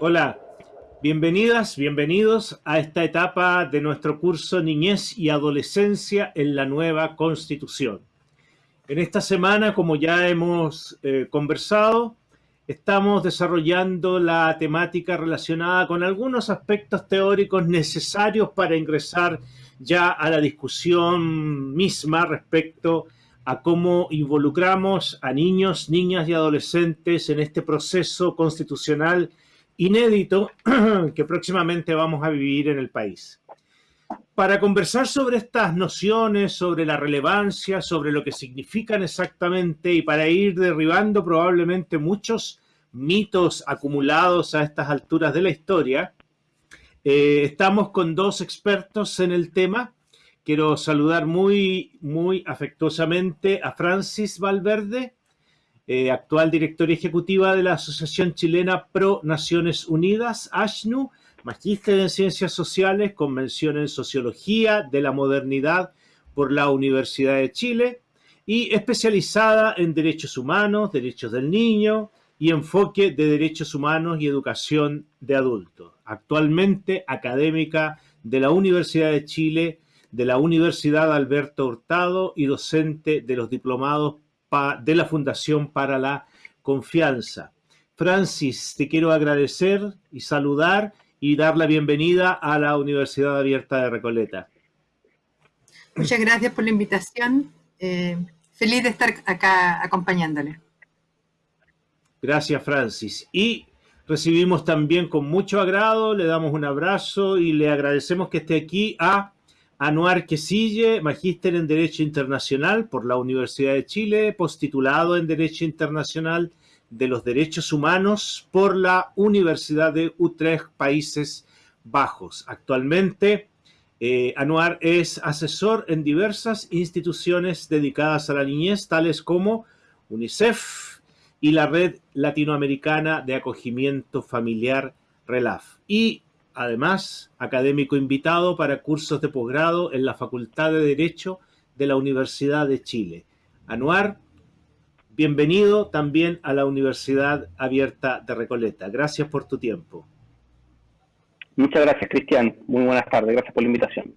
Hola, bienvenidas, bienvenidos a esta etapa de nuestro curso Niñez y Adolescencia en la nueva Constitución. En esta semana, como ya hemos eh, conversado, estamos desarrollando la temática relacionada con algunos aspectos teóricos necesarios para ingresar ya a la discusión misma respecto a cómo involucramos a niños, niñas y adolescentes en este proceso constitucional inédito que próximamente vamos a vivir en el país. Para conversar sobre estas nociones, sobre la relevancia, sobre lo que significan exactamente y para ir derribando probablemente muchos mitos acumulados a estas alturas de la historia, eh, estamos con dos expertos en el tema. Quiero saludar muy, muy afectuosamente a Francis Valverde, eh, actual directora ejecutiva de la Asociación Chilena Pro Naciones Unidas, ASHNU, magíster en Ciencias Sociales, convención en Sociología de la Modernidad por la Universidad de Chile y especializada en Derechos Humanos, Derechos del Niño y enfoque de Derechos Humanos y Educación de Adultos. Actualmente académica de la Universidad de Chile, de la Universidad Alberto Hurtado y docente de los diplomados de la Fundación para la Confianza. Francis, te quiero agradecer y saludar y dar la bienvenida a la Universidad Abierta de Recoleta. Muchas gracias por la invitación. Eh, feliz de estar acá acompañándole. Gracias, Francis. Y recibimos también con mucho agrado, le damos un abrazo y le agradecemos que esté aquí a Anuar Quesille, magíster en Derecho Internacional por la Universidad de Chile, postitulado en Derecho Internacional de los Derechos Humanos por la Universidad de Utrecht, Países Bajos. Actualmente, eh, Anuar es asesor en diversas instituciones dedicadas a la niñez, tales como UNICEF y la Red Latinoamericana de Acogimiento Familiar RELAF. Y además académico invitado para cursos de posgrado en la Facultad de Derecho de la Universidad de Chile. Anuar, bienvenido también a la Universidad Abierta de Recoleta. Gracias por tu tiempo. Muchas gracias, Cristian. Muy buenas tardes. Gracias por la invitación.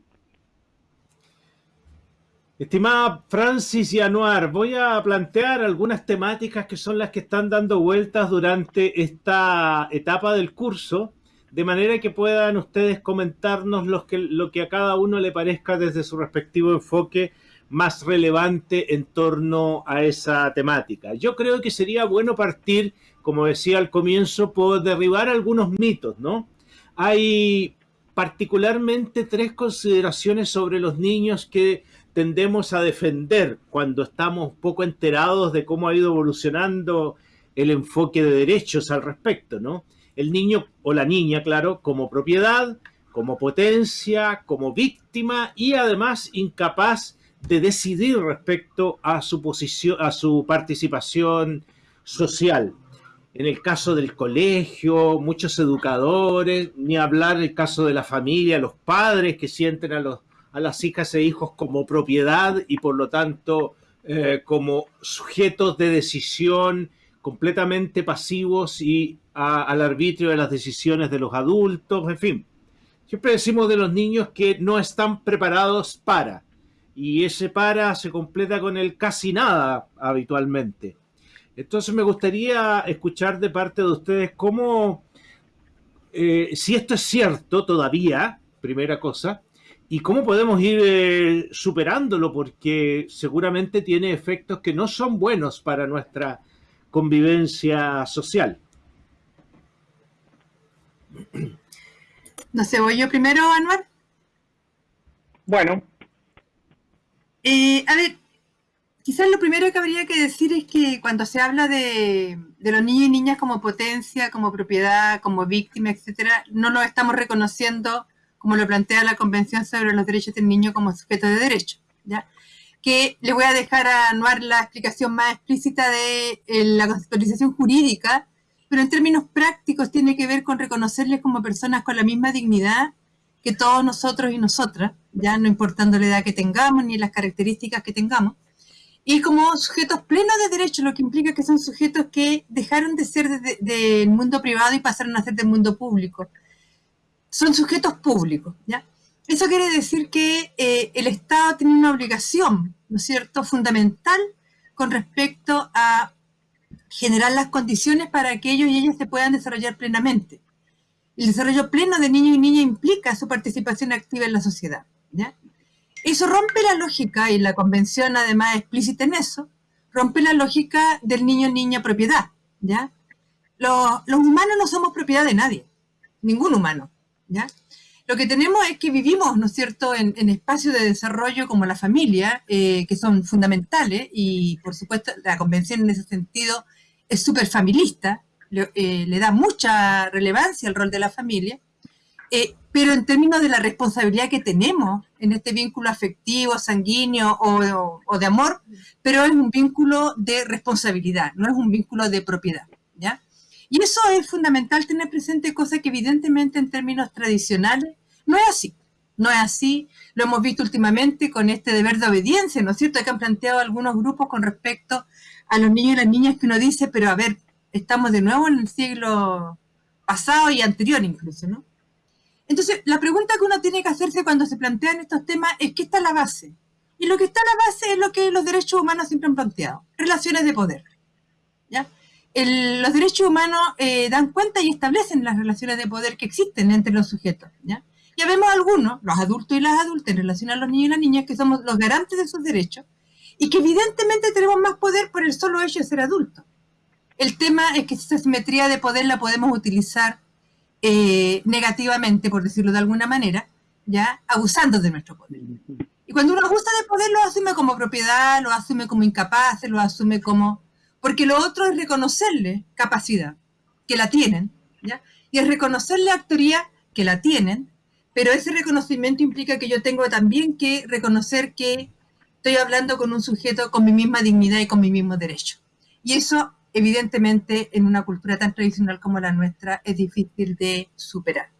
Estimada Francis y Anuar, voy a plantear algunas temáticas que son las que están dando vueltas durante esta etapa del curso de manera que puedan ustedes comentarnos lo que, a cada uno le parezca desde su respectivo enfoque más relevante en torno a esa temática. Yo creo que sería bueno partir, como decía al comienzo, por derribar algunos mitos, ¿no? Hay particularmente tres consideraciones sobre los niños que tendemos a defender cuando estamos poco enterados de cómo ha ido evolucionando el enfoque de derechos al respecto, ¿no? El niño o la niña, claro, como propiedad, como potencia, como víctima y además incapaz de decidir respecto a su posición, a su participación social. En el caso del colegio, muchos educadores, ni hablar del caso de la familia, los padres que sienten a, los, a las hijas e hijos como propiedad y por lo tanto eh, como sujetos de decisión completamente pasivos y al arbitrio de las decisiones de los adultos, en fin. Siempre decimos de los niños que no están preparados para, y ese para se completa con el casi nada habitualmente. Entonces me gustaría escuchar de parte de ustedes cómo, eh, si esto es cierto todavía, primera cosa, y cómo podemos ir eh, superándolo, porque seguramente tiene efectos que no son buenos para nuestra convivencia social. No sé, voy yo primero, Anuar. Bueno. Eh, a ver, quizás lo primero que habría que decir es que cuando se habla de, los niños y niñas como potencia, como propiedad, como víctima, etcétera, no lo estamos reconociendo como lo plantea la Convención sobre los Derechos del Niño como sujeto de derecho. ¿ya? Que le voy a dejar a Anuar la explicación más explícita de eh, la conceptualización jurídica pero en términos prácticos tiene que ver con reconocerles como personas con la misma dignidad que todos nosotros y nosotras, ya no importando la edad que tengamos ni las características que tengamos, y como sujetos plenos de derechos, lo que implica que son sujetos que dejaron de ser del mundo privado y pasaron a ser del mundo público. Son sujetos públicos, ¿ya? Eso quiere decir que eh, el Estado tiene una obligación, ¿no es cierto?, fundamental con respecto a generar las condiciones para que ellos y ellas se puedan desarrollar plenamente. El desarrollo pleno de niños y niñas implica su participación activa en la sociedad. ¿ya? Eso rompe la lógica, y la convención además explícita en eso, rompe la lógica del niño-niña propiedad. ¿ya? Los, los, humanos no somos propiedad de nadie, ningún humano. ¿ya? Lo que tenemos es que vivimos, ¿no es cierto?, en, espacios de desarrollo como la familia, eh, que son fundamentales, y por supuesto la convención en ese sentido es súper familista, eh, le, da mucha relevancia al rol de la familia, eh, pero en términos de la responsabilidad que tenemos en este vínculo afectivo, sanguíneo o, de amor, pero es un vínculo de responsabilidad, no es un vínculo de propiedad, ¿ya? Y eso es fundamental tener presente, cosa que evidentemente en términos tradicionales no es así. No es así, lo hemos visto últimamente con este deber de obediencia, ¿no es cierto? Que han planteado algunos grupos con respecto a los niños y las niñas que uno dice, pero a ver, estamos de nuevo en el siglo pasado y anterior incluso, ¿no? Entonces, la pregunta que uno tiene que hacerse cuando se plantean estos temas es ¿qué está la base? Y lo que está la base es lo que los derechos humanos siempre han planteado, relaciones de poder. ¿ya? los derechos humanos eh, dan cuenta y establecen las relaciones de poder que existen entre los sujetos. ¿ya? Ya vemos algunos, los adultos y las adultas en relación a los niños y las niñas, que somos los garantes de sus derechos y que evidentemente tenemos más poder por el solo hecho de ser adultos. El tema es que esa simetría de poder la podemos utilizar eh, negativamente, por decirlo de alguna manera, ya abusando de nuestro poder. Y cuando uno abusa de poder lo asume como propiedad, lo asume como incapaz, lo asume como... Porque lo otro es reconocerle capacidad, que la tienen, ¿ya? Y es reconocerle actoría, que la tienen, pero ese reconocimiento implica que yo tengo también que reconocer que estoy hablando con un sujeto con mi misma dignidad y con mi mismo derecho. Y eso, evidentemente, en una cultura tan tradicional como la nuestra, es difícil de superar.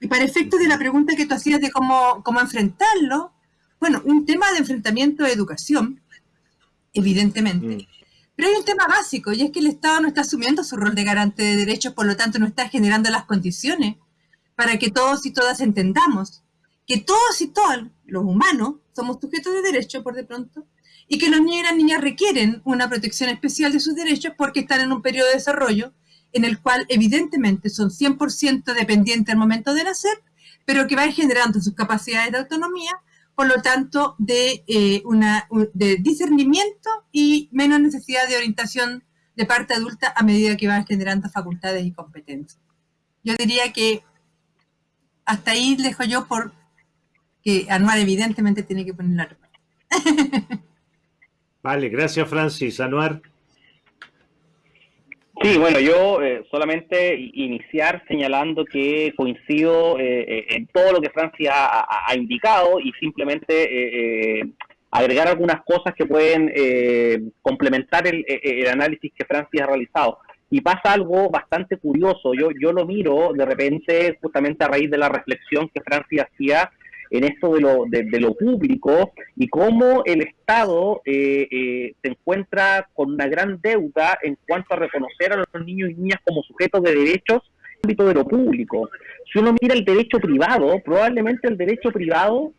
Y para efectos de la pregunta que tú hacías de cómo, cómo enfrentarlo, bueno, un tema de enfrentamiento de educación, evidentemente. Mm. Pero hay un tema básico, y es que el Estado no está asumiendo su rol de garante de derechos, por lo tanto no está generando las condiciones para que todos y todas entendamos que todos y todas los humanos somos sujetos de derecho por de pronto y que los niños y las niñas requieren una protección especial de sus derechos porque están en un periodo de desarrollo en el cual evidentemente son 100% dependientes al momento de nacer, pero que van generando sus capacidades de autonomía, por lo tanto de, eh, una, de discernimiento y menos necesidad de orientación de parte adulta a medida que van generando facultades y competencias. Yo diría que hasta ahí dejo yo por que Anuar evidentemente tiene que poner la parte. vale, gracias Francis. Anuar. Sí, bueno, yo eh, solamente iniciar señalando que coincido eh, eh, en todo lo que Francis ha, indicado y simplemente agregar algunas cosas que pueden complementar el, el, análisis que Francis ha realizado y pasa algo bastante curioso. Yo, yo lo miro de repente justamente a raíz de la reflexión que Francia hacía en esto de lo, de, lo público y cómo el Estado eh, eh, se encuentra con una gran deuda en cuanto a reconocer a los niños y niñas como sujetos de derechos en el ámbito de lo público. Si uno mira el derecho privado, probablemente el derecho privado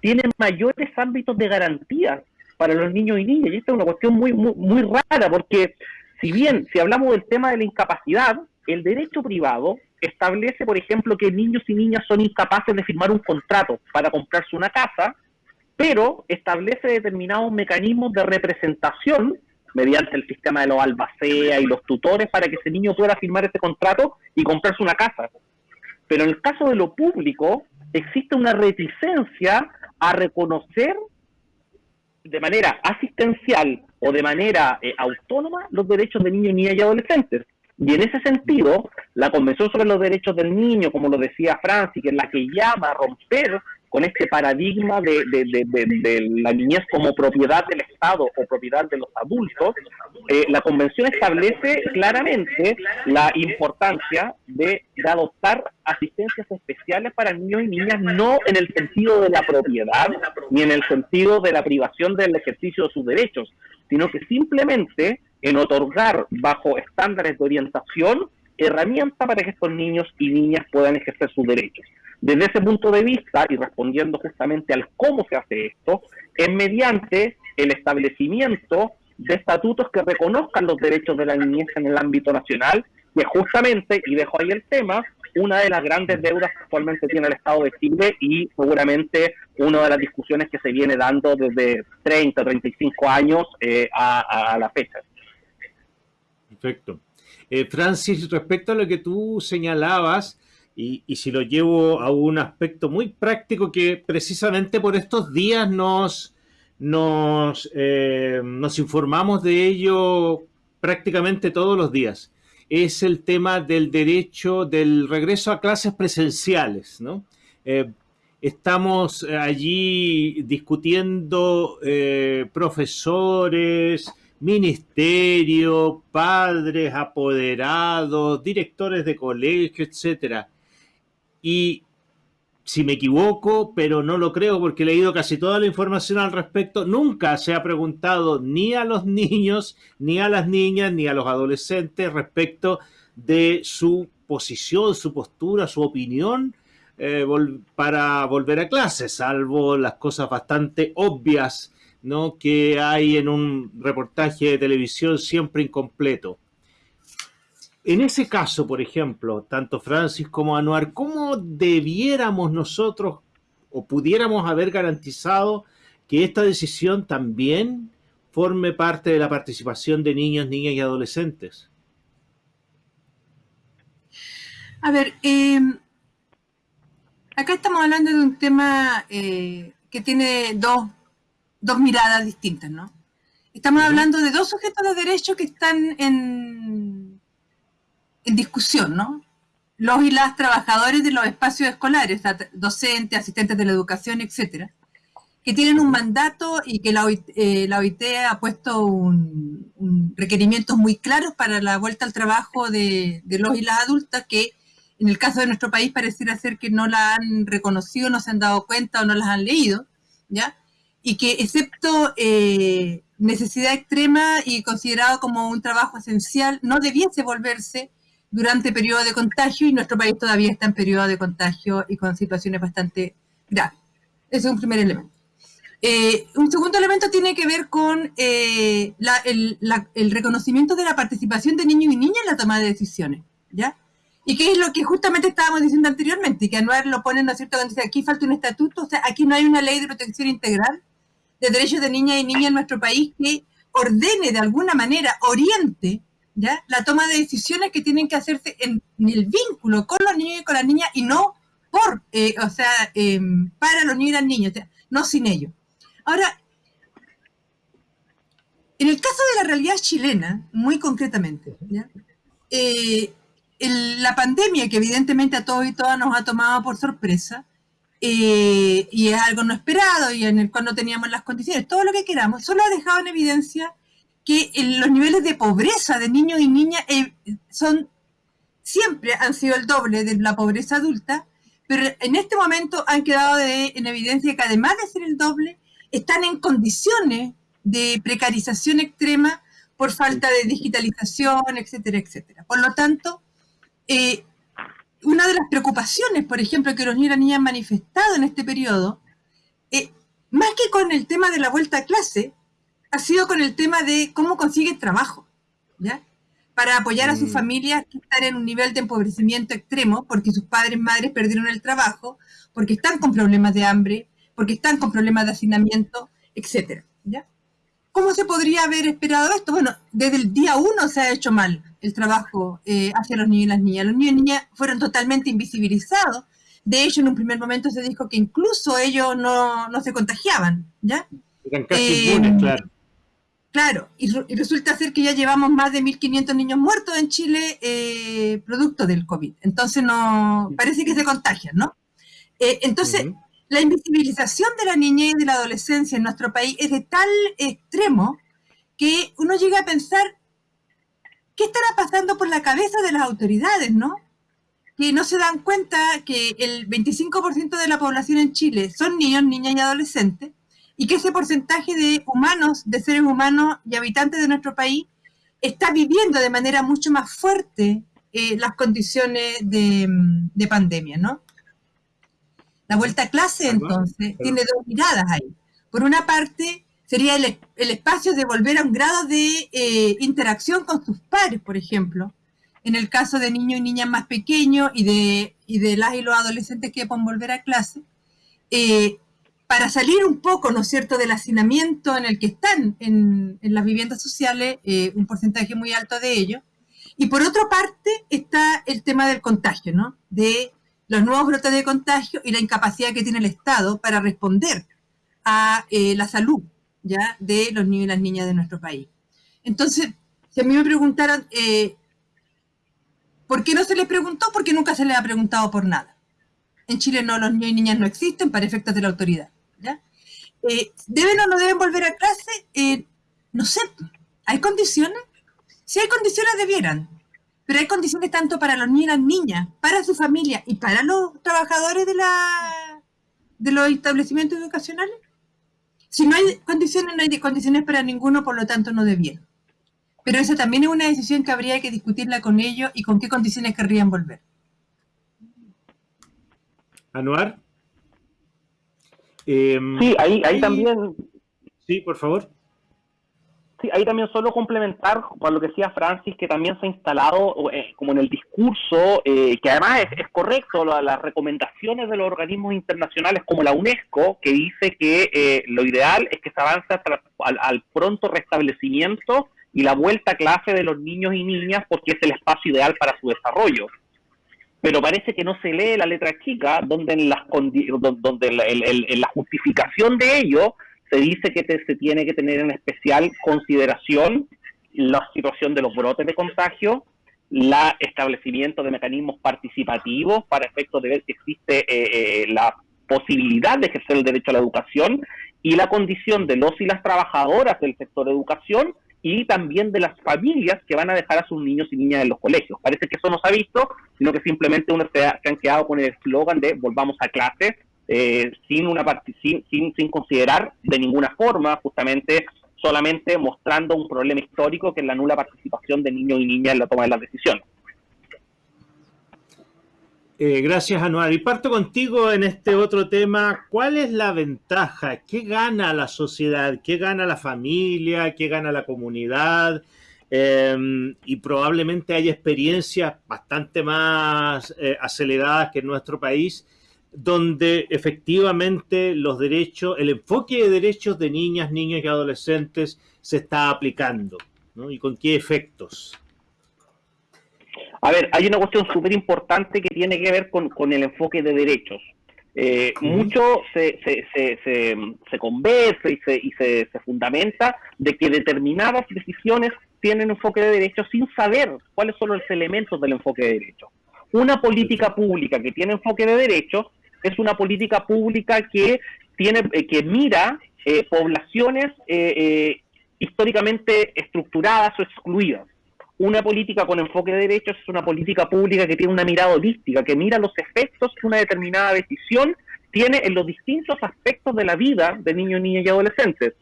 tiene mayores ámbitos de garantía para los niños y niñas. Y esta es una cuestión muy, muy, muy rara porque si bien, si hablamos del tema de la incapacidad, el derecho privado establece, por ejemplo, que niños y niñas son incapaces de firmar un contrato para comprarse una casa, pero establece determinados mecanismos de representación mediante el sistema de los albacea y los tutores para que ese niño pueda firmar ese contrato y comprarse una casa. Pero en el caso de lo público, existe una reticencia a reconocer de manera asistencial o de manera eh, autónoma los derechos de niños, niñas y adolescentes. Y en ese sentido, la Convención sobre los Derechos del Niño, como lo decía Francis, que es la que llama a romper con este paradigma de, la niñez como propiedad del Estado o propiedad de los adultos, eh, la Convención establece claramente la importancia de, adoptar asistencias especiales para niños y niñas, no en el sentido de la propiedad ni en el sentido de la privación del ejercicio de sus derechos, sino que simplemente en otorgar bajo estándares de orientación herramientas para que estos niños y niñas puedan ejercer sus derechos. Desde ese punto de vista, y respondiendo justamente al cómo se hace esto, es mediante el establecimiento de estatutos que reconozcan los derechos de la niñez en el ámbito nacional, que justamente, y dejo ahí el tema, una de las grandes deudas que actualmente tiene el Estado de Chile y seguramente una de las discusiones que se viene dando desde 30, 35 años eh, a, la fecha. Perfecto. Eh, Francis, respecto a lo que tú señalabas, y, si lo llevo a un aspecto muy práctico que precisamente por estos días nos, nos, eh, nos informamos de ello prácticamente todos los días, es el tema del derecho del regreso a clases presenciales, ¿no? Eh, estamos allí discutiendo eh, profesores, ministerio, padres, apoderados, directores de colegio, etcétera y si me equivoco, pero no lo creo porque he leído casi toda la información al respecto, nunca se ha preguntado ni a los niños, ni a las niñas, ni a los adolescentes respecto de su posición, su postura, su opinión eh, para volver a clase, salvo las cosas bastante obvias ¿no? que hay en un reportaje de televisión siempre incompleto. En ese caso, por ejemplo, tanto Francis como Anuar, ¿cómo debiéramos nosotros o pudiéramos haber garantizado que esta decisión también forme parte de la participación de niños, niñas y adolescentes? A ver, em, acá estamos hablando de un tema eh, que tiene dos, dos, miradas distintas, ¿no? Estamos hablando de dos sujetos de derecho que están en, en discusión, ¿no? Los y las trabajadores de los espacios escolares, docentes, asistentes de la educación, etcétera, que tienen un mandato y que la OIT, eh, ha puesto un, requerimientos muy claros para la vuelta al trabajo de, los y las adultas que en el caso de nuestro país pareciera ser que no la han reconocido, no se han dado cuenta o no las han leído, ¿ya? Y que excepto eh, necesidad extrema y considerado como un trabajo esencial, no debiese volverse durante periodo de contagio y nuestro país todavía está en periodo de contagio y con situaciones bastante graves. Ese es un primer elemento. Eh, un segundo elemento tiene que ver con eh, el, reconocimiento de la participación de niños y niñas en la toma de decisiones, ¿ya? Y que es lo que justamente estábamos diciendo anteriormente, y que Anuar lo pone, ¿no es cierto?, cuando dice aquí falta un estatuto, o sea, aquí no hay una ley de protección integral de derechos de niñas y niñas en nuestro país que ordene de alguna manera, oriente la toma de decisiones que tienen que hacerse en, el vínculo con los niños y con las niñas y no por, eh, o sea, em, para los niños y las niñas, no sin ellos. Ahora, en el caso de la realidad chilena, muy concretamente, eh, la pandemia que evidentemente a todos y todas nos ha tomado por sorpresa, eh, y es algo no esperado y en el cual no teníamos las condiciones, todo lo que queramos, solo ha dejado en evidencia que los niveles de pobreza de niños y niñas eh, son siempre han sido el doble de la pobreza adulta, pero en este momento han quedado en evidencia que además de ser el doble, están en condiciones de precarización extrema por falta de digitalización, etcétera, etcétera. Por lo tanto, eh, una de las preocupaciones, por ejemplo, que los niños y niñas han manifestado en este periodo, eh, más que con el tema de la vuelta a clase, ha sido con el tema de cómo consiguen trabajo, ¿ya? Para apoyar a sus mm. familias que están en un nivel de empobrecimiento extremo, porque sus padres y madres perdieron el trabajo, porque están con problemas de hambre, porque están con problemas de hacinamiento, etcétera, ¿ya? ¿Cómo se podría haber esperado esto? Bueno, desde el día uno se ha hecho mal el trabajo eh, hacia los niños y las niñas. Los niños y niñas fueron totalmente invisibilizados. De hecho, en un primer momento se dijo que incluso ellos no, no se contagiaban, ¿ya? Eran casi eh, claro. Claro, y, resulta ser que ya llevamos más de 1.500 niños muertos en Chile eh, producto del COVID. Entonces, no parece que se contagian, ¿no? Eh, entonces, la invisibilización de la niñez y de la adolescencia en nuestro país es de tal extremo que uno llega a pensar, ¿qué estará pasando por la cabeza de las autoridades, no? Que no se dan cuenta que el 25% de la población en Chile son niños, niñas y adolescentes, y que ese porcentaje de humanos, de seres humanos y habitantes de nuestro país, está viviendo de manera mucho más fuerte eh, las condiciones de, de, pandemia, ¿no? La vuelta a clase, entonces, tiene dos miradas ahí. Por una parte, sería el, el espacio de volver a un grado de eh, interacción con sus padres, por ejemplo, en el caso de niños y niñas más pequeños y de, y de las y los adolescentes que pueden volver a clase, eh, para salir un poco, ¿no es cierto?, del hacinamiento en el que están en, las viviendas sociales, eh, un porcentaje muy alto de ellos. Y por otra parte está el tema del contagio, ¿no? De los nuevos brotes de contagio y la incapacidad que tiene el Estado para responder a la salud ¿ya? de los niños y las niñas de nuestro país. Entonces, si a mí me preguntaran, eh, ¿por qué no se les preguntó? Porque nunca se les ha preguntado por nada. En Chile no, los niños y niñas no existen para efectos de la autoridad. ¿Ya? Eh, ¿Deben o no deben volver a clase? Eh, no sé. ¿Hay condiciones? Si hay condiciones, debieran. Pero hay condiciones tanto para los niños y las niñas, para su familia y para los trabajadores de, la, de los establecimientos educacionales si no hay condiciones, no hay condiciones para ninguno, por lo tanto no debieron. Pero esa también es una decisión que habría que discutirla con ellos y con qué condiciones querrían volver. Anuar. Em, sí, ahí, ahí también. Sí, por favor. Sí, ahí también solo complementar con lo que decía Francis, que también se ha instalado eh, como en el discurso, eh, que además es, correcto, las recomendaciones de los organismos internacionales como la UNESCO, que dice que eh, lo ideal es que se avance al, pronto restablecimiento y la vuelta a clase de los niños y niñas porque es el espacio ideal para su desarrollo. Pero parece que no se lee la letra chica, donde en, las, donde en la justificación de ello se dice que se tiene que tener en especial consideración la situación de los brotes de contagio, el establecimiento de mecanismos participativos para efectos de ver si existe eh, eh, la posibilidad de ejercer el derecho a la educación y la condición de los y las trabajadoras del sector educación y también de las familias que van a dejar a sus niños y niñas en los colegios. Parece que eso no se ha visto, sino que simplemente uno se, ha, han quedado con el eslogan de volvamos a clase eh, sin, una sin, sin, sin considerar de ninguna forma justamente solamente mostrando un problema histórico que es la nula participación de niños y niñas en la toma de las decisiones. Eh, gracias, Anuar. Y parto contigo en este otro tema. ¿Cuál es la ventaja? ¿Qué gana la sociedad? ¿Qué gana la familia? ¿Qué gana la comunidad? Em, y probablemente hay experiencias bastante más eh, aceleradas que en nuestro país donde efectivamente los derechos, el enfoque de derechos de niñas, niños y adolescentes se está aplicando, ¿no? ¿Y con qué efectos? A ver, hay una cuestión súper importante que tiene que ver con, el enfoque de derechos. Eh, mucho se, se, se, se, conversa y, se, y se, fundamenta de que determinadas decisiones tienen enfoque de derechos sin saber cuáles son los elementos del enfoque de derechos. Una política pública que tiene enfoque de derechos es una política pública que tiene eh, que mira eh, poblaciones eh, históricamente estructuradas o excluidas. Una política con enfoque de derechos es una política pública que tiene una mirada holística, que mira los efectos que una determinada decisión tiene en los distintos aspectos de la vida de niños, niñas y adolescentes.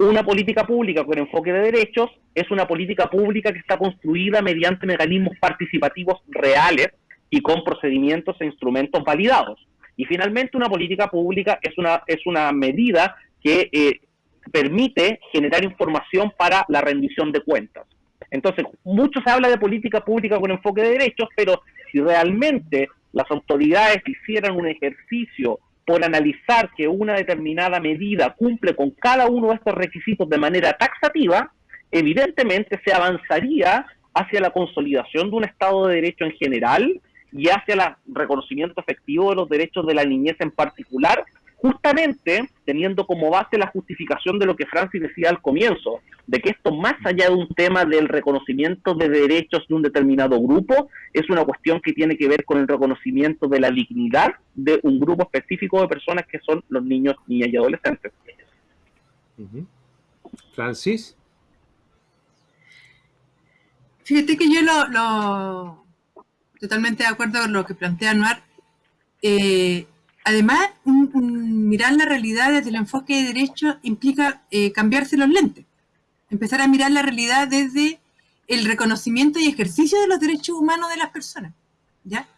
Una política pública con enfoque de derechos es una política pública que está construida mediante mecanismos participativos reales y con procedimientos e instrumentos validados. Y finalmente una política pública es una, es una medida que eh, permite generar información para la rendición de cuentas. Entonces, mucho se habla de política pública con enfoque de derechos, pero si realmente las autoridades hicieran un ejercicio por analizar que una determinada medida cumple con cada uno de estos requisitos de manera taxativa, evidentemente se avanzaría hacia la consolidación de un Estado de Derecho en general y hacia el reconocimiento efectivo de los derechos de la niñez en particular, justamente teniendo como base la justificación de lo que Francis decía al comienzo, de que esto más allá de un tema del reconocimiento de derechos de un determinado grupo, es una cuestión que tiene que ver con el reconocimiento de la dignidad de un grupo específico de personas que son los niños, niñas y adolescentes. Francis. Fíjate que yo lo, totalmente de acuerdo con lo que plantea Noir. Eh, además, mirar la realidad desde el enfoque de derecho implica eh, cambiarse los lentes. Empezar a mirar la realidad desde el reconocimiento y ejercicio de los derechos humanos de las personas. ¿ya?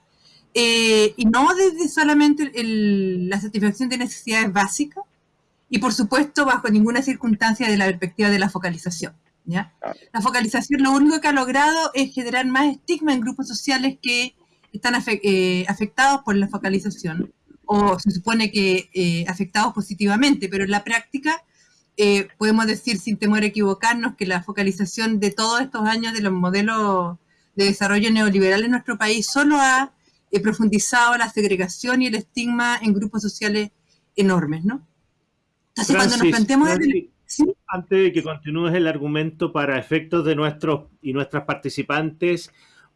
Eh, y no desde solamente la satisfacción de necesidades básicas, y por supuesto bajo ninguna circunstancia de la perspectiva de la focalización. ¿ya? La focalización lo único que ha logrado es generar más estigma en grupos sociales que están eh, afectados por la focalización, o se supone que eh, afectados positivamente, pero en la práctica eh, podemos decir sin temor a equivocarnos que la focalización de todos estos años de los modelos de desarrollo neoliberal en nuestro país solo ha profundizado la segregación y el estigma en grupos sociales enormes, ¿no? Entonces, cuando nos planteamos... Antes de que continúes el argumento para efectos de nuestros y nuestras participantes,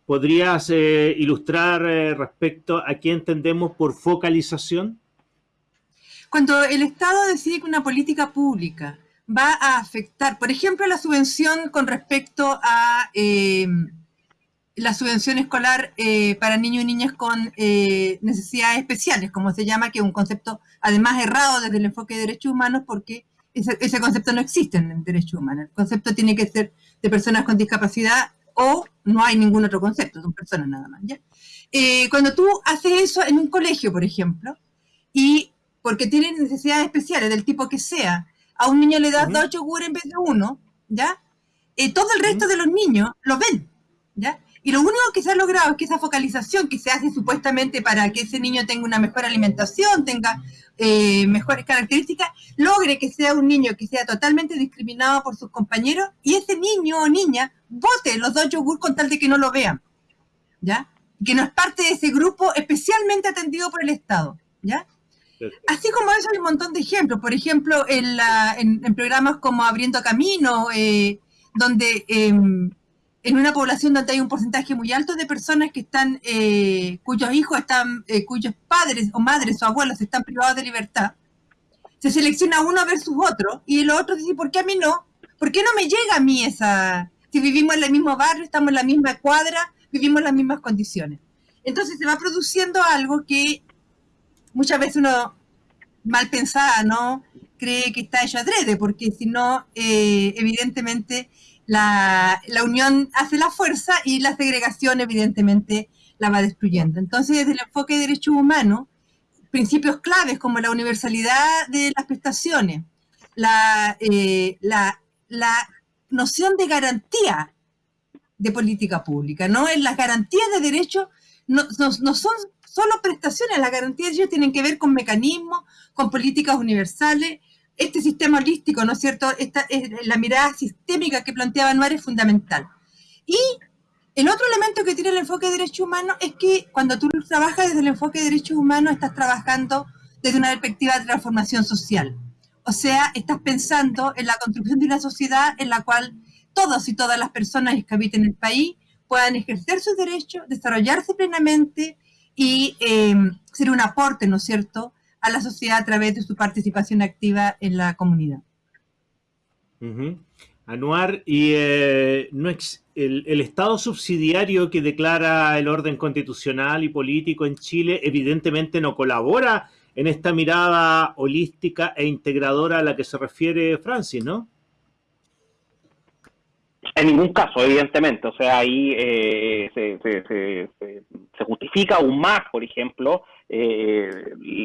¿podrías eh, ilustrar eh, respecto a qué entendemos por focalización? Cuando el Estado decide que una política pública va a afectar, por ejemplo, la subvención con respecto a eh, la subvención escolar para niños y niñas con necesidades especiales, como se llama, que es un concepto además errado desde el enfoque de derechos humanos, porque ese, concepto no existe en el derecho humano. El concepto tiene que ser de personas con discapacidad o no hay ningún otro concepto, son personas nada más. Eh, cuando tú haces eso en un colegio, por ejemplo, y porque tienen necesidades especiales del tipo que sea, a un niño le das dos yogur en vez de uno, ¿ya? Eh, todo el resto de los niños lo ven, ¿ya? Y lo único que se ha logrado es que esa focalización que se hace supuestamente para que ese niño tenga una mejor alimentación, tenga eh, mejores características, logre que sea un niño que sea totalmente discriminado por sus compañeros y ese niño o niña vote los dos yogur con tal de que no lo vean, ¿ya? Que no es parte de ese grupo especialmente atendido por el Estado, ¿ya? Así como eso hay un montón de ejemplos, por ejemplo, en, en, programas como Abriendo Camino, eh, donde em, en una población donde hay un porcentaje muy alto de personas que están, eh, cuyos hijos están, eh, cuyos padres o madres o abuelos están privados de libertad, se selecciona uno versus otro y el otro dice, ¿por qué a mí no? ¿Por qué no me llega a mí esa? Si vivimos en el mismo barrio, estamos en la misma cuadra, vivimos en las mismas condiciones. Entonces se va produciendo algo que muchas veces uno mal pensada, ¿no? Cree que está hecho adrede, porque si no, eh, evidentemente la, unión hace la fuerza y la segregación evidentemente la va destruyendo. Entonces, desde el enfoque de derechos humanos, principios claves como la universalidad de las prestaciones, la, eh, la, noción de garantía de política pública, ¿no? Las garantías de derechos no, no, son solo prestaciones, las garantías de derechos tienen que ver con mecanismos, con políticas universales, este sistema holístico, ¿no es cierto? Esta, es la mirada sistémica que planteaba Anuar es fundamental. Y el otro elemento que tiene el enfoque de derechos humanos es que cuando tú trabajas desde el enfoque de derechos humanos, estás trabajando desde una perspectiva de transformación social. O sea, estás pensando en la construcción de una sociedad en la cual todos y todas las personas que habiten el país puedan ejercer sus derechos, desarrollarse plenamente y eh, ser un aporte, ¿no es cierto?, a la sociedad a través de su participación activa en la comunidad. Anuar, y eh, no el, el, Estado subsidiario que declara el orden constitucional y político en Chile evidentemente no colabora en esta mirada holística e integradora a la que se refiere Francis, ¿no? En ningún caso, evidentemente. O sea, ahí eh, se, se, justifica aún más, por ejemplo, eh,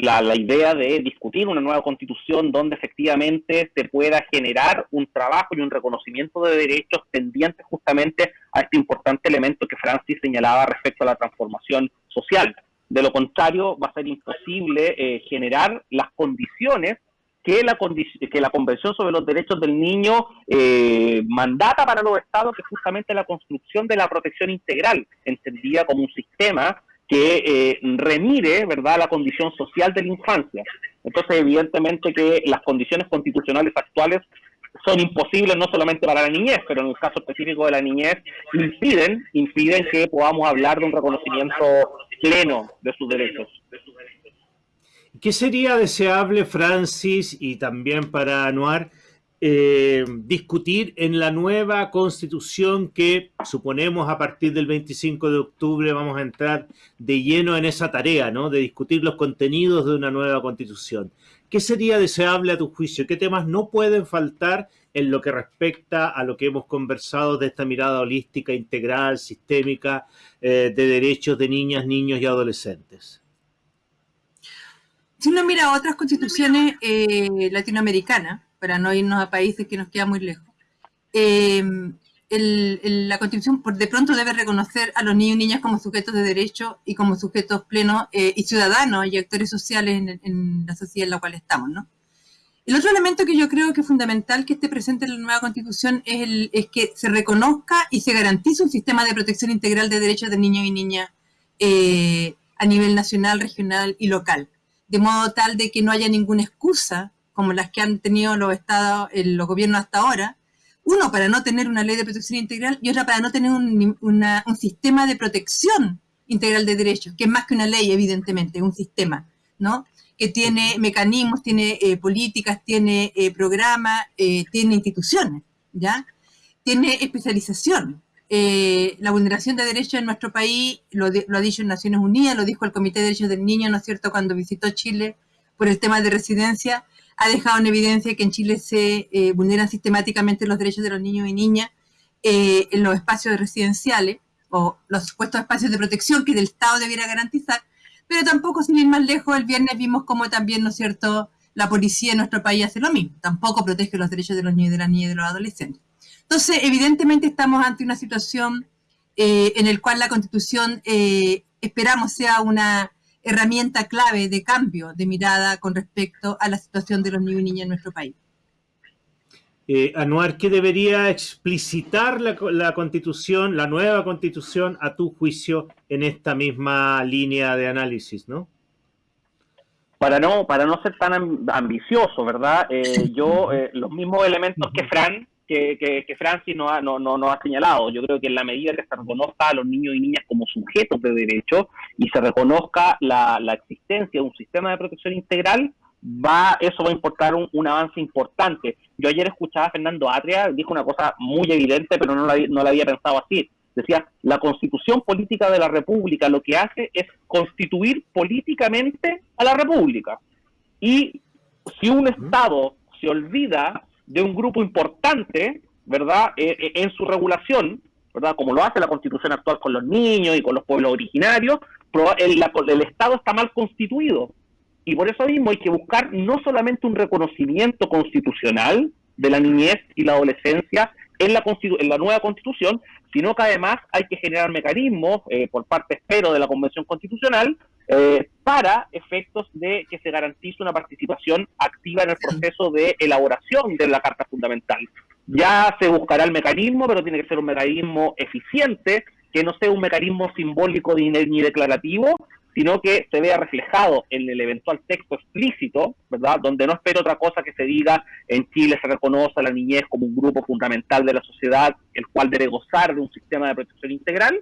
la, la, idea de discutir una nueva constitución donde efectivamente se pueda generar un trabajo y un reconocimiento de derechos pendientes justamente a este importante elemento que Francis señalaba respecto a la transformación social. De lo contrario, va a ser imposible eh, generar las condiciones que la, que la Convención sobre los Derechos del Niño eh, mandata para los estados, que justamente la construcción de la protección integral, entendida como un sistema que eh, remire, ¿verdad?, la condición social de la infancia. Entonces, evidentemente que las condiciones constitucionales actuales son imposibles no solamente para la niñez, pero en el caso específico de la niñez impiden, impiden que podamos hablar de un reconocimiento pleno de sus derechos. ¿Qué sería deseable, Francis, y también para Anuar, eh, discutir en la nueva constitución que suponemos a partir del 25 de octubre vamos a entrar de lleno en esa tarea, ¿no? De discutir los contenidos de una nueva constitución. ¿Qué sería deseable a tu juicio? ¿Qué temas no pueden faltar en lo que respecta a lo que hemos conversado de esta mirada holística, integral, sistémica eh, de derechos de niñas, niños y adolescentes? Si uno mira otras constituciones eh, latinoamericanas, para no irnos a países que nos quedan muy lejos. Eh, la Constitución de pronto debe reconocer a los niños y niñas como sujetos de derecho y como sujetos plenos eh, y ciudadanos y actores sociales en, la sociedad en la cual estamos, ¿no? El otro elemento que yo creo que es fundamental que esté presente en la nueva Constitución es, el, es que se reconozca y se garantice un sistema de protección integral de derechos de niños y niñas eh, a nivel nacional, regional y local, de modo tal de que no haya ninguna excusa como las que han tenido los estados, los gobiernos hasta ahora, uno para no tener una ley de protección integral y otra para no tener un, sistema de protección integral de derechos, que es más que una ley, evidentemente, un sistema, ¿no? Que tiene mecanismos, tiene eh, políticas, tiene eh, programas, eh, tiene instituciones, ¿ya? Tiene especialización. La vulneración de derechos en nuestro país, lo, lo ha dicho en Naciones Unidas, lo dijo el Comité de Derechos del Niño, ¿no es cierto?, cuando visitó Chile por el tema de residencia, ha dejado en evidencia que en Chile se eh, vulneran sistemáticamente los derechos de los niños y niñas eh, en los espacios residenciales o los supuestos espacios de protección que el Estado debiera garantizar, pero tampoco, sin ir más lejos, el viernes vimos como también, ¿no es cierto?, la policía en nuestro país hace lo mismo, tampoco protege los derechos de los niños y de las niñas y de los adolescentes. Entonces, evidentemente estamos ante una situación eh, en la cual la Constitución esperamos sea una herramienta clave de cambio de mirada con respecto a la situación de los niños y niñas en nuestro país. Eh, Anuar, ¿qué debería explicitar la, constitución, la nueva constitución, a tu juicio, en esta misma línea de análisis, no? Para no, para no ser tan ambicioso, ¿verdad? Eh, yo, eh, los mismos elementos que Fran, que, que, Francis no ha, no, no, ha señalado. Yo creo que en la medida que se reconozca a los niños y niñas como sujetos de derecho y se reconozca la, la existencia de un sistema de protección integral, va eso va a importar un, avance importante. Yo ayer escuchaba a Fernando Atria, dijo una cosa muy evidente, pero no la, no la había pensado así. Decía, la constitución política de la República lo que hace es constituir políticamente a la República. Y si un Estado se olvida de un grupo importante, ¿verdad?, eh, eh, en su regulación, ¿verdad?, como lo hace la constitución actual con los niños y con los pueblos originarios, el, el Estado está mal constituido. Y por eso mismo hay que buscar no solamente un reconocimiento constitucional de la niñez y la adolescencia en la, en la nueva constitución, sino que además hay que generar mecanismos, eh, por parte, espero, de la Convención Constitucional, eh, para efectos de que se garantice una participación activa en el proceso de elaboración de la Carta Fundamental. Ya se buscará el mecanismo, pero tiene que ser un mecanismo eficiente, que no sea un mecanismo simbólico ni declarativo, sino que se vea reflejado en el eventual texto explícito, ¿verdad? Donde no espero otra cosa que se diga en Chile se reconoce a la niñez como un grupo fundamental de la sociedad, el cual debe gozar de un sistema de protección integral.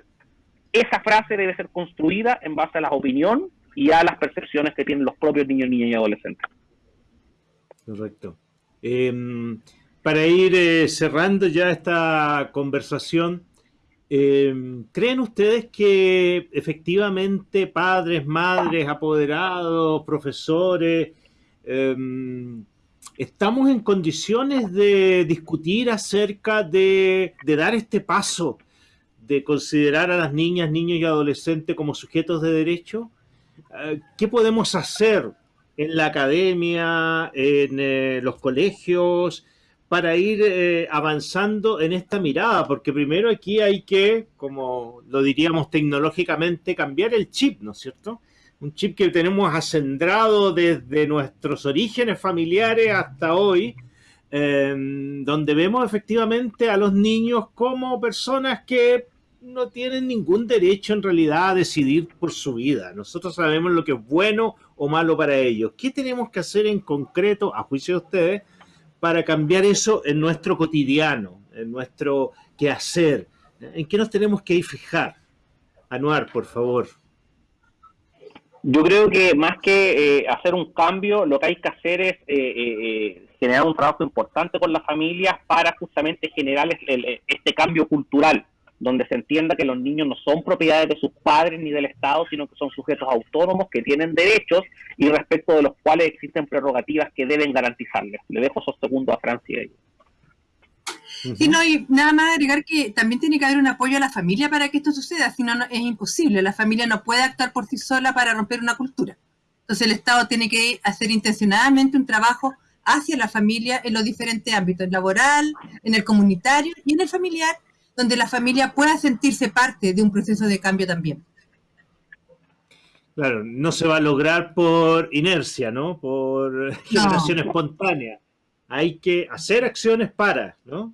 Esa frase debe ser construida en base a la opinión y a las percepciones que tienen los propios niños, niñas y adolescentes. Correcto. Em, para ir eh, cerrando ya esta conversación, Em, ¿Creen ustedes que efectivamente padres, madres, apoderados, profesores, em, estamos en condiciones de discutir acerca de, dar este paso, de considerar a las niñas, niños y adolescentes como sujetos de derecho? Eh, ¿Qué podemos hacer en la academia, en eh, los colegios? para ir eh, avanzando en esta mirada, porque primero aquí hay que, como lo diríamos tecnológicamente, cambiar el chip, ¿no es cierto? Un chip que tenemos acendrado desde nuestros orígenes familiares hasta hoy, donde vemos efectivamente a los niños como personas que no tienen ningún derecho en realidad a decidir por su vida. Nosotros sabemos lo que es bueno o malo para ellos. ¿Qué tenemos que hacer en concreto, a juicio de ustedes, para cambiar eso en nuestro cotidiano, en nuestro quehacer? ¿En qué nos tenemos que fijar? Anuar, por favor. Yo creo que más que eh, hacer un cambio, lo que hay que hacer es eh, eh, generar un trabajo importante con las familias para justamente generar este cambio cultural, donde se entienda que los niños no son propiedades de sus padres ni del Estado, sino que son sujetos autónomos que tienen derechos y respecto de los cuales existen prerrogativas que deben garantizarles. Le dejo esos segundos a Francia. Sí, no, y nada más agregar que también tiene que haber un apoyo a la familia para que esto suceda, si no, es imposible. La familia no puede actuar por sí sola para romper una cultura. Entonces el Estado tiene que hacer intencionadamente un trabajo hacia la familia en los diferentes ámbitos, laboral, en el comunitario y en el familiar, donde la familia pueda sentirse parte de un proceso de cambio también. Claro, no se va a lograr por inercia, ¿no? Por generación espontánea. Hay que hacer acciones para, ¿no?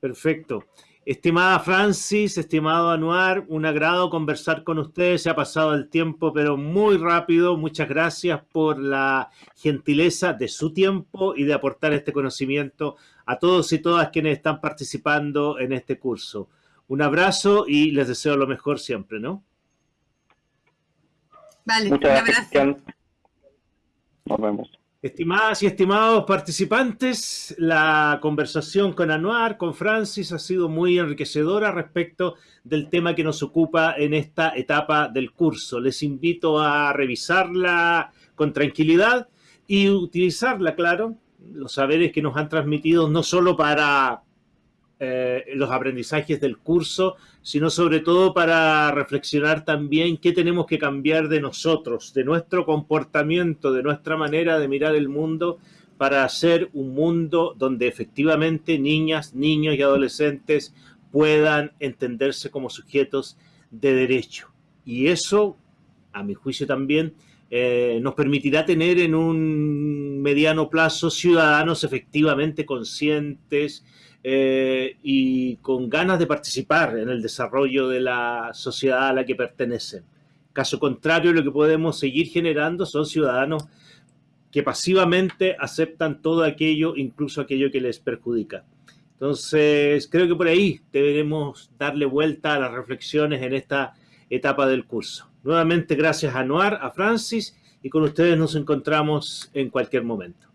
Perfecto. Estimada Francis, estimado Anuar, un agrado conversar con ustedes. Se ha pasado el tiempo, pero muy rápido. Muchas gracias por la gentileza de su tiempo y de aportar este conocimiento a todos y todas quienes están participando en este curso. Un abrazo y les deseo lo mejor siempre, ¿no? Vale, Muchas gracias. Nos vemos. Estimadas y estimados participantes, la conversación con Anuar, con Francis, ha sido muy enriquecedora respecto del tema que nos ocupa en esta etapa del curso. Les invito a revisarla con tranquilidad y utilizarla, claro, los saberes que nos han transmitido no solo para eh, los aprendizajes del curso, sino sobre todo para reflexionar también qué tenemos que cambiar de nosotros, de nuestro comportamiento, de nuestra manera de mirar el mundo para hacer un mundo donde efectivamente niñas, niños y adolescentes puedan entenderse como sujetos de derecho. Y eso, a mi juicio también, eh, nos permitirá tener en un mediano plazo ciudadanos efectivamente conscientes, eh, y con ganas de participar en el desarrollo de la sociedad a la que pertenecen. Caso contrario, lo que podemos seguir generando son ciudadanos que pasivamente aceptan todo aquello, incluso aquello que les perjudica. Entonces, creo que por ahí deberemos darle vuelta a las reflexiones en esta etapa del curso. Nuevamente, gracias a Noir, a Francis, y con ustedes nos encontramos en cualquier momento.